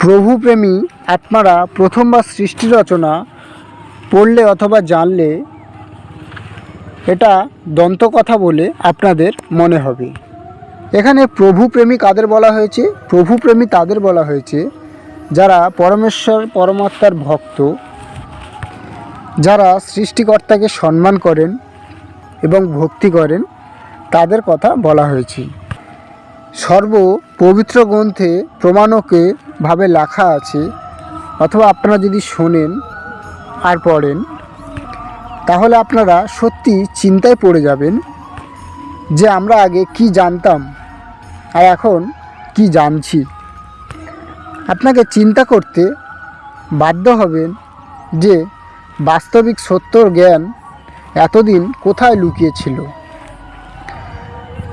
প্রভুপ্রেমী আত্মারা প্রথমবার সৃষ্টি রচনা পড়লে অথবা জানলে এটা দন্তকথা বলে আপনাদের মনে হবে। এখানে প্রভুপ্রেমী কাদের বলা হয়েছে? প্রভুপ্রেমী তাদের বলা হয়েছে যারা পরমেশ্বর, পরমাত্মার ভক্ত, যারা সৃষ্টিকর্তাকে সম্মান করেন এবং ভক্তি করেন, তাদের কথা বলা হয়েছে। সর্ব পবিত্র গ্রন্থে প্রমাণকে ভাবে লেখা আছে, অথবা আপনারা যদি শোনেন আর পড়েন, তাহলে আপনারা সত্যি চিন্তায় পড়ে যাবেন যে আমরা আগে কি জানতাম আর এখন কি জানছি। আপনাকে চিন্তা করতে বাধ্য হবেন যে বাস্তবিক সত্যর জ্ঞান এতদিন কোথায় লুকিয়েছিল।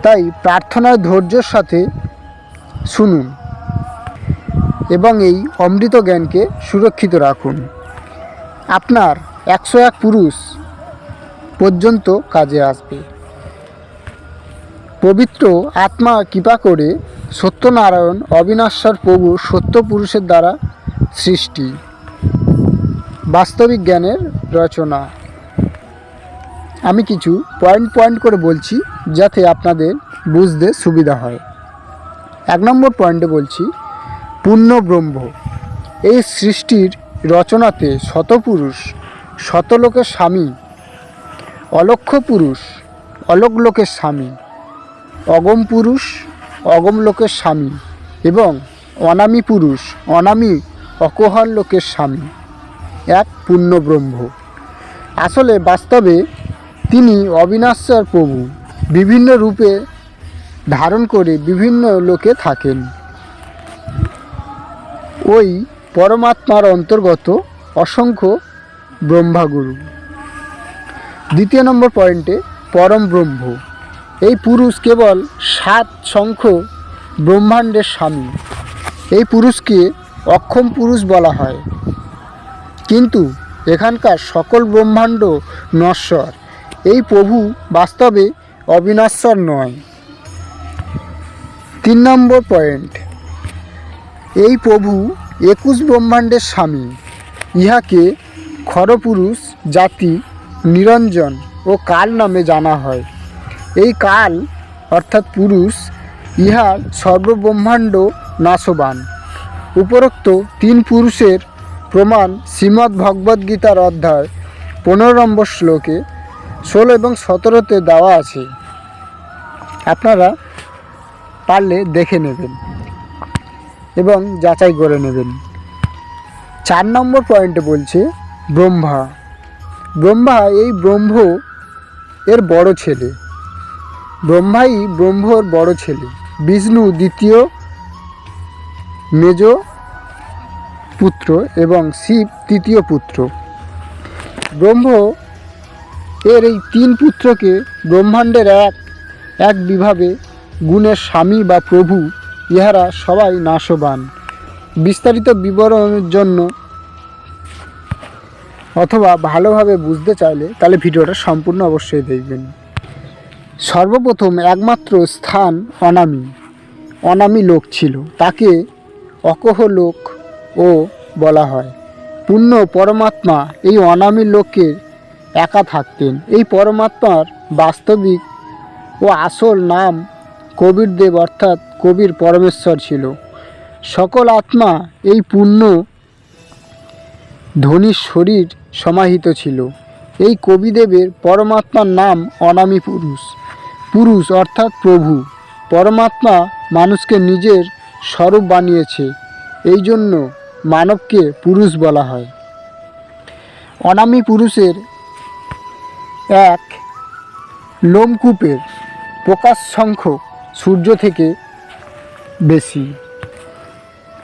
তাই প্রার্থনার ধৈর্যের সাথে শুনুন। এবং এই অমৃত জ্ঞানকে সুরক্ষিত রাখুন। আপনার একশো এক পুরুষ পর্যন্ত কাজে আসবে। পবিত্র আত্মা কৃপা করে সত্যনারায়ণ অবিনাশ্বর প্রভু সত্য পুরুষের দ্বারা সৃষ্টি। বাস্তবিক জ্ঞানের রচনা। আমি কিছু পয়েন্ট পয়েন্ট করে বলছি যাতে আপনাদের বুঝতে সুবিধা হয়। এক নম্বর পয়েন্টে বলছি পূর্ণ ব্রহ্ম এই সৃষ্টির রচনাতে শতপুরুষ, শতলোকের স্বামী, অলক্ষ পুরুষ অলোক লোকের স্বামী, অগম পুরুষ অগম লোকের স্বামী এবং অনামী পুরুষ, অনামী অকোহল লোকের স্বামী। এক পূর্ণ ব্রহ্ম আসলে বাস্তবে তিনি অবিনাশ্বর প্রভু। বিভিন্ন রূপে ধারণ করে বিভিন্ন লোকে থাকেন। ওই পরমাত্মার অন্তর্গত অসংখ্য ব্রহ্মাগুরু। দ্বিতীয় নম্বর পয়েন্টে, পরম ব্রহ্ম। এই পুরুষ কেবল সাত সংখ্য ব্রহ্মাণ্ডের স্বামী। এই পুরুষকে অক্ষম পুরুষ বলা হয়। কিন্তু এখানকার সকল ব্রহ্মাণ্ড নশ্বর। এই প্রভু বাস্তবে অবিনশ্বর নয়। তিন নম্বর পয়েন্ট এই প্রভু একুশ ব্রহ্মাণ্ডের স্বামী। ইহাকে খরপুরুষ জাতি নিরঞ্জন ও কাল নামে জানা হয়। এই কাল অর্থাৎ পুরুষ ইহার সর্বব্রহ্মাণ্ড নাশবান। উপরোক্ত তিন পুরুষের প্রমাণ শ্রীমদ্ ভগবদ্গীতার অধ্যায় পনেরো নম্বর শ্লোকে ষোলো এবং সতেরোতে দেওয়া আছে। আপনারা পারলে দেখে নেবেন। এবং যাচাই করে নেবেন। চার নম্বর পয়েন্টে বলছে, ব্রহ্মা। ব্রহ্মা এই ব্রহ্ম এর বড় ছেলে। ব্রহ্মাই ব্রহ্মর বড় ছেলে। বিষ্ণু দ্বিতীয় মেজ পুত্র এবং শিব তৃতীয় পুত্র। ব্রহ্ম এর এই তিন পুত্রকে ব্রহ্মাণ্ডের এক এক বিভাবে গুণের স্বামী বা প্রভু ইহারা সবাই নাশবান। বিস্তারিত বিবরণের জন্য অথবা ভালোভাবে বুঝতে চাইলে তাহলে ভিডিওটা সম্পূর্ণ অবশ্যই দেখবেন। সর্বপ্রথম একমাত্র স্থান অনামী। অনামী লোক ছিল। তাকে অকহ লোক ও বলা হয়। পূর্ণ পরমাত্মা এই অনামী লোকের একা থাকতেন। এই পরমাত্মার বাস্তবিক ও আসল নাম কবির দেব অর্থাৎ কবির পরমেশ্বর ছিল। সকল আত্মা এই পূর্ণ ধনির শরীর সমাহিত ছিল। এই কবিদেবের পরমাত্মার নাম অনামী পুরুষ। পুরুষ অর্থাৎ প্রভু। পরমাত্মা মানুষকে নিজের স্বরূপ বানিয়েছে। এই জন্য মানবকে পুরুষ বলা হয়। অনামী পুরুষের এক লোমকূপের প্রকাশ সংখ্যক সূর্য থেকে বেশি।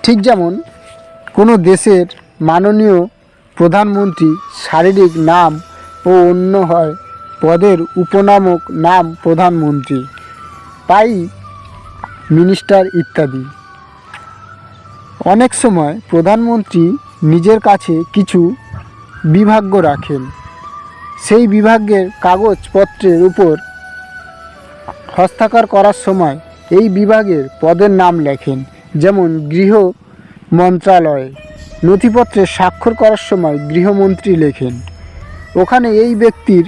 ঠিক যেমন কোনো দেশের মাননীয় প্রধানমন্ত্রী শারীরিক নাম ও অন্য হয় পদের উপনামক নাম প্রধানমন্ত্রী, তাই মিনিস্টার ইত্যাদি। অনেক সময় প্রধানমন্ত্রী নিজের কাছে কিছু বিভাগ্য রাখেন। সেই বিভাগের কাগজপত্রের উপর হস্তাক্ষর করার সময় এই বিভাগের পদের নাম লেখেন, যেমন গৃহ মন্ত্রণালয়ে নথিপত্রে স্বাক্ষর করার সময় গৃহমন্ত্রী লেখেন, ওখানে এই ব্যক্তির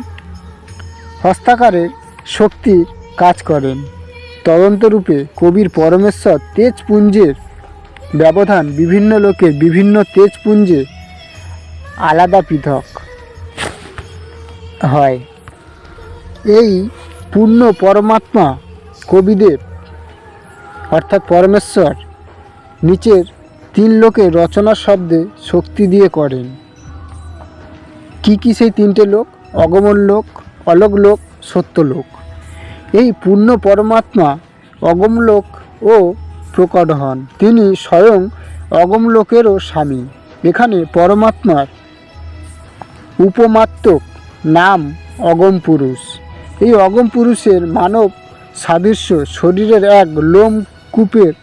হস্তাকারের শক্তির কাজ করেন। তদন্তরূপে কবির পরমেশ্বর তেজপুঞ্জের ব্যবধান বিভিন্ন লোকের বিভিন্ন তেজপুঞ্জে আলাদা পৃথক হয়। এই পূর্ণ পরমাত্মা কবিদেব অর্থাৎ পরমেশ্বর নিচের তিন লোকে রচনা শব্দে শক্তি দিয়ে করেন। কি কি সেই তিনটে লোক? অগমন লোক, অলোক লোক, সত্য লোক। এই পূর্ণ পরমাত্মা অগমলোক ও প্রকট হন। তিনি স্বয়ং অগমলোকেরও স্বামী। এখানে পরমাত্মার উপমাত্মক নাম অগম পুরুষ। এই অগম পুরুষের মানব সাদৃশ্য শরীরের এক লোম কূপের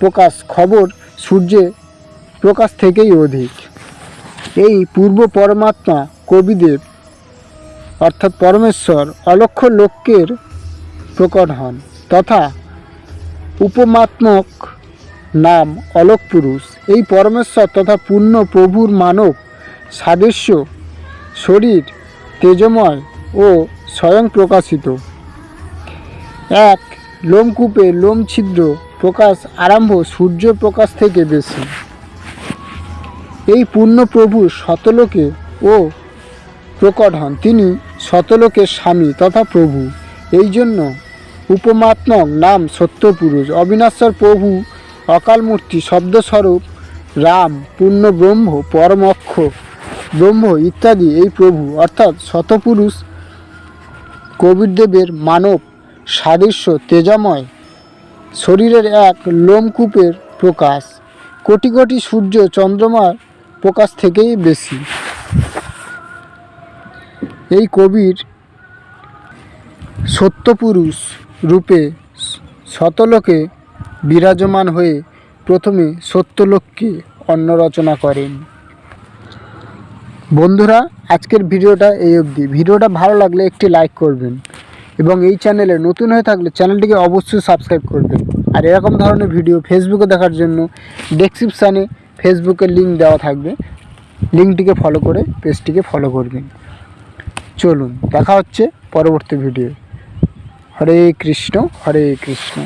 প্রকাশ খবর সূর্যে প্রকাশ থেকেই অধিক। এই পূর্ব পরমাত্মা কবিদেব অর্থাৎ পরমেশ্বর, অলক্ষ লোকের প্রকট হন তথা উপমাত্মক নাম অলোক পুরুষ। এই পরমেশ্বর তথা পূর্ণ প্রভুর মানব সাদৃশ্য শরীর তেজময় ও স্বয়ং প্রকাশিত। এক লোমকূপে লোম ছিদ্র প্রকাশ আরম্ভ সূর্য প্রকাশ থেকে বেশি। এই পূর্ণ প্রভু শতলোকে ও প্রকট হন। তিনি শতলোকের স্বামী তথা প্রভু। এই জন্য উপমাত্মক নাম সত্যপুরুষ। অবিনাশ্বর প্রভু অকালমূর্তি শব্দস্বরূপ রাম পূর্ণ ব্রহ্ম পরমক্ষ, ব্রহ্ম ইত্যাদি এই প্রভু। অর্থাৎ শতপুরুষ কবিরদেবের মানব সাদৃশ্য তেজময় শরীরের এক লোমকূপের প্রকাশ। কোটি কোটি সূর্য চন্দ্রমার প্রকাশ থেকেই বেশি। এই কবির সত্যপুরুষ রূপে শতলোকে বিরাজমান হয়ে প্রথমে সত্যলোককে অন্ন রচনা করেন। বন্ধুরা, আজকের ভিডিওটা এই অবধি। ভিডিওটা ভালো লাগলে একটি লাইক করবেন। এবং এই চ্যানেলে নতুন হয়ে থাকলে চ্যানেলটিকে অবশ্যই সাবস্ক্রাইব করবেন। আর এরকম ধরনের ভিডিও ফেসবুকে দেখার জন্য ডেসক্রিপশানে ফেসবুকের লিঙ্ক দেওয়া থাকবে। লিঙ্কটিকে ফলো করে পেজটিকে ফলো করবেন। চলুন, দেখা হচ্ছে পরবর্তী ভিডিও হরে কৃষ্ণ হরে কৃষ্ণ।